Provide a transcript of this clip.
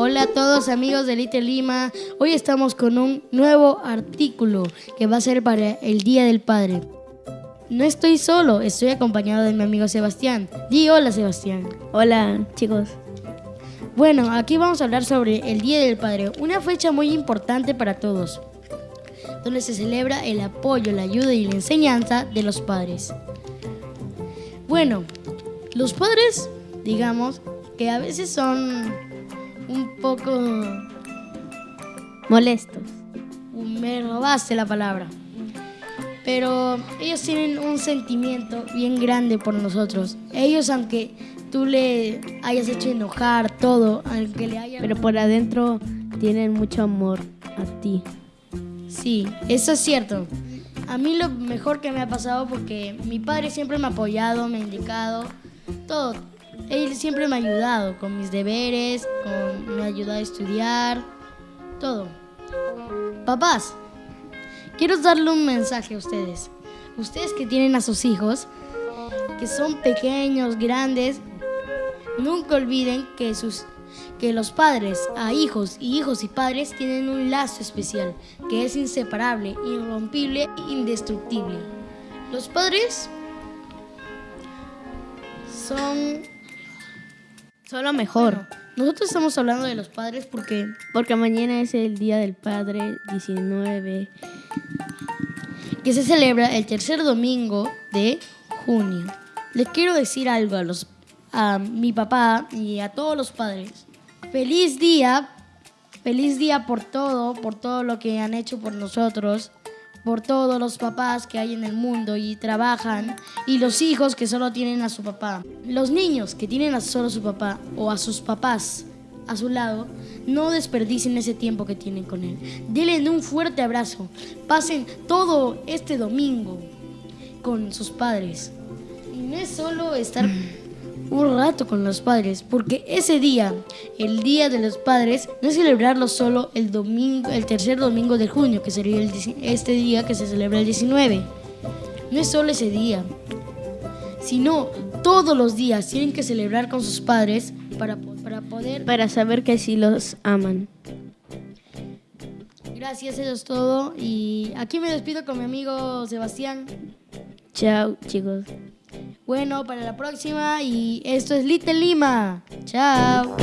Hola a todos amigos de Little Lima. Hoy estamos con un nuevo artículo que va a ser para el Día del Padre. No estoy solo, estoy acompañado de mi amigo Sebastián. Di hola Sebastián. Hola chicos. Bueno, aquí vamos a hablar sobre el Día del Padre, una fecha muy importante para todos, donde se celebra el apoyo, la ayuda y la enseñanza de los padres. Bueno, los padres, digamos, que a veces son un poco... Molestos. Me robaste la palabra. Pero ellos tienen un sentimiento bien grande por nosotros. Ellos, aunque tú le hayas hecho enojar todo, aunque le haya... Pero por adentro tienen mucho amor a ti. Sí, eso es cierto. A mí lo mejor que me ha pasado porque mi padre siempre me ha apoyado, me ha indicado, todo. Él siempre me ha ayudado con mis deberes, me ha ayudado a estudiar, todo. Papás, quiero darle un mensaje a ustedes. Ustedes que tienen a sus hijos, que son pequeños, grandes, nunca olviden que, sus, que los padres a hijos y hijos y padres tienen un lazo especial, que es inseparable, irrompible e indestructible. Los padres son Son lo mejor. nosotros estamos hablando de los padres porque Porque mañana es el Día del Padre 19. que se celebra el tercer domingo de junio. Les quiero decir algo a los a mi papá y a todos los padres. Feliz día, feliz día por todo, por todo lo que han hecho por nosotros, por todos los papás que hay en el mundo y trabajan y los hijos que solo tienen a su papá. Los niños que tienen a solo su papá o a sus papás a su lado, no desperdicien ese tiempo que tienen con él. Denle un fuerte abrazo. Pasen todo este domingo con sus padres. Y no es solo estar un rato con los padres, porque ese día, el Día de los Padres, no es celebrarlo solo el domingo, el tercer domingo de junio, que sería el este día que se celebra el 19. No es solo ese día, sino todos los días tienen que celebrar con sus padres para, para poder... Para saber que sí los aman. Gracias, eso es todo. Y aquí me despido con mi amigo Sebastián. Chao chicos. Bueno, para la próxima y esto es Little Lima. Chao.